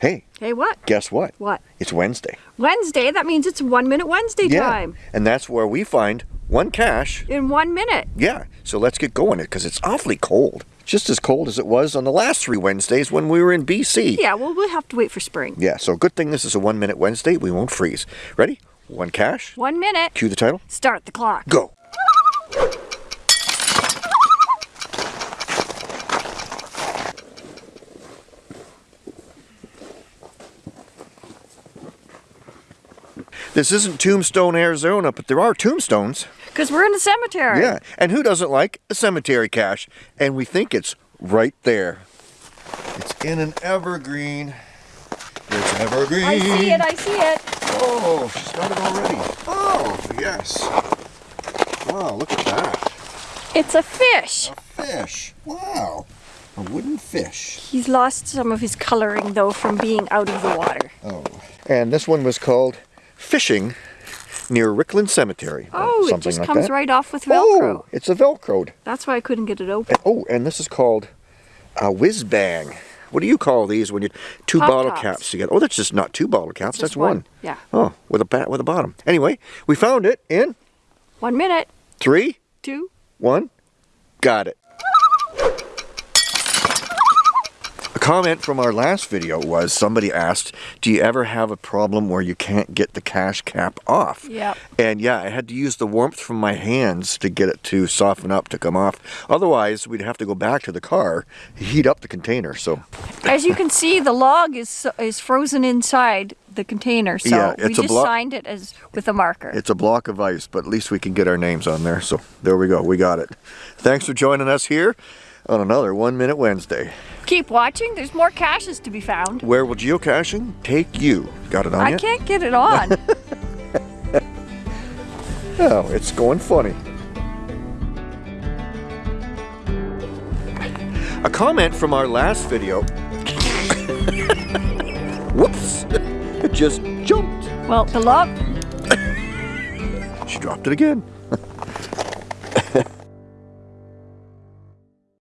Hey, Hey, what? guess what? What? It's Wednesday. Wednesday, that means it's one minute Wednesday time. And that's where we find one cache. In one minute. Yeah. So let's get going it because it's awfully cold. Just as cold as it was on the last three Wednesdays when we were in BC. Yeah, well, we'll have to wait for spring. Yeah, so good thing this is a one minute Wednesday. We won't freeze. Ready? One cache. One minute. Cue the title. Start the clock. Go. This isn't Tombstone, Arizona, but there are tombstones. Because we're in the cemetery. Yeah, and who doesn't like a cemetery cache? And we think it's right there. It's in an evergreen. It's evergreen. I see it, I see it. Oh, she's got it already. Oh, yes. Wow, look at that. It's a fish. A fish. Wow. A wooden fish. He's lost some of his coloring, though, from being out of the water. Oh. And this one was called Fishing near Rickland Cemetery. or Oh, it just like comes that. right off with oh, Velcro. Oh, it's a Velcroed. That's why I couldn't get it open. And- oh, and this is called a whiz bang. What do you call these when you two Pop bottle tops. caps together? Oh, that's just not two bottle caps. Just that's one. Yeah. Oh, with a bat with a bottom. Anyway, we found it in One minute. Three, two, one. Got it. A comment from our last video was somebody asked, "Do you ever have a problem where you can't get the cache cap off?" Yep. And yeah, I had to use the warmth from my hands to get it to soften up to come off. Otherwise, we'd have to go back to the car, heat up the container. So As you can see, the log is is frozen inside the container, so Yeah, we just signed it as with a marker. it's a block of ice, but at least we can get our names on there. So there we go, we got it. Thanks for joining us here on another One Minute Wednesday. Keep watching. There's more caches to be found. Where will geocaching take you? Got it on I yet? can't get it on. Oh, it's going funny. A comment from our last video. Whoops! It just jumped. well, the log. She dropped it again.